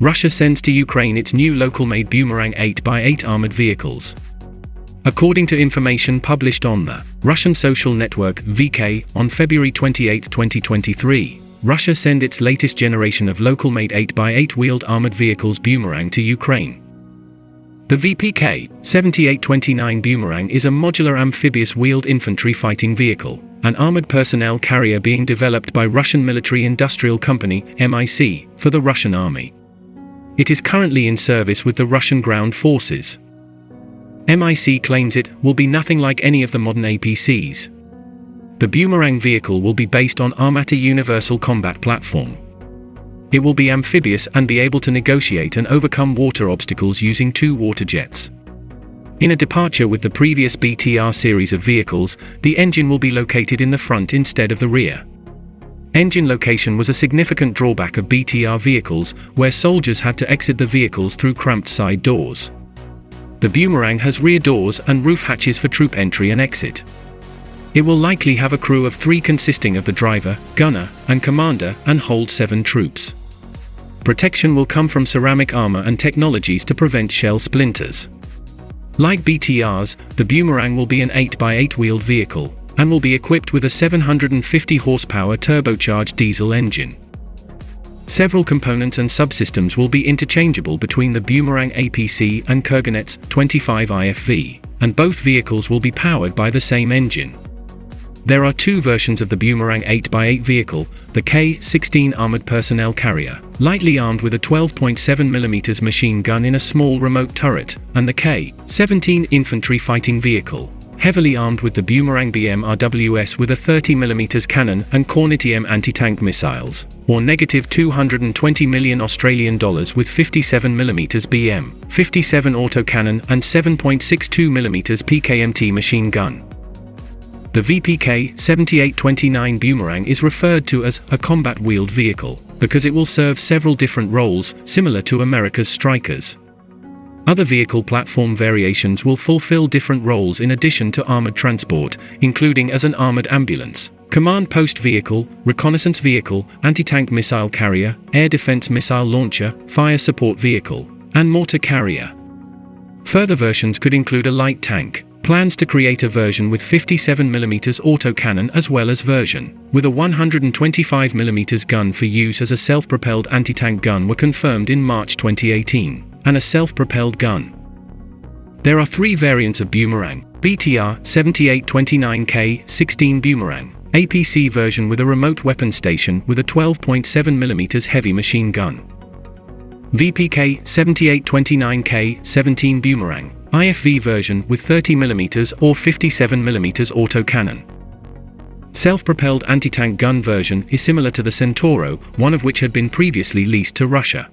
Russia sends to Ukraine its new local-made Bumerang 8x8 armored vehicles. According to information published on the Russian social network VK on February 28, 2023, Russia sent its latest generation of local-made 8x8 wheeled armored vehicles Bumerang to Ukraine. The VPK 7829 Bumerang is a modular amphibious wheeled infantry fighting vehicle, an armored personnel carrier being developed by Russian military industrial company MIC for the Russian army. It is currently in service with the Russian ground forces. MIC claims it will be nothing like any of the modern APCs. The Bumerang vehicle will be based on Armata Universal Combat Platform. It will be amphibious and be able to negotiate and overcome water obstacles using two water jets. In a departure with the previous BTR series of vehicles, the engine will be located in the front instead of the rear. Engine location was a significant drawback of BTR vehicles, where soldiers had to exit the vehicles through cramped side doors. The Bumerang has rear doors and roof hatches for troop entry and exit. It will likely have a crew of three consisting of the driver, gunner, and commander and hold seven troops. Protection will come from ceramic armor and technologies to prevent shell splinters. Like BTRs, the Bumerang will be an 8x8 wheeled vehicle, and will be equipped with a 750 horsepower turbocharged diesel engine. Several components and subsystems will be interchangeable between the Bumerang APC and Kurganets 25 IFV, and both vehicles will be powered by the same engine. There are two versions of the Bumerang 8x8 vehicle, the K-16 Armored Personnel Carrier, lightly armed with a 12.7mm machine gun in a small remote turret, and the K-17 Infantry Fighting Vehicle, heavily armed with the Bumerang BM-RWS with a 30mm cannon and Kornet EM anti-tank missiles, or negative 220 million Australian dollars with 57mm BM, 57 autocannon and 7.62mm PKMT machine gun. The VPK 7829 Bumerang is referred to as a combat wheeled vehicle because it will serve several different roles, similar to America's Strykers. Other vehicle platform variations will fulfill different roles in addition to armored transport, including as an armored ambulance, command post vehicle, reconnaissance vehicle, anti-tank missile carrier, air defense missile launcher, fire support vehicle, and mortar carrier. Further versions could include a light tank, Plans to create a version with 57mm autocannon as well as version with a 125mm gun for use as a self-propelled anti-tank gun were confirmed in March 2018 and a self-propelled gun. There are three variants of Bumerang, BTR 7829K 16 Bumerang, APC version with a remote weapon station with a 12.7mm heavy machine gun. VPK 7829K 17 Bumerang, IFV version with 30mm or 57mm autocannon. Self-propelled anti-tank gun version is similar to the Centauro, one of which had been previously leased to Russia.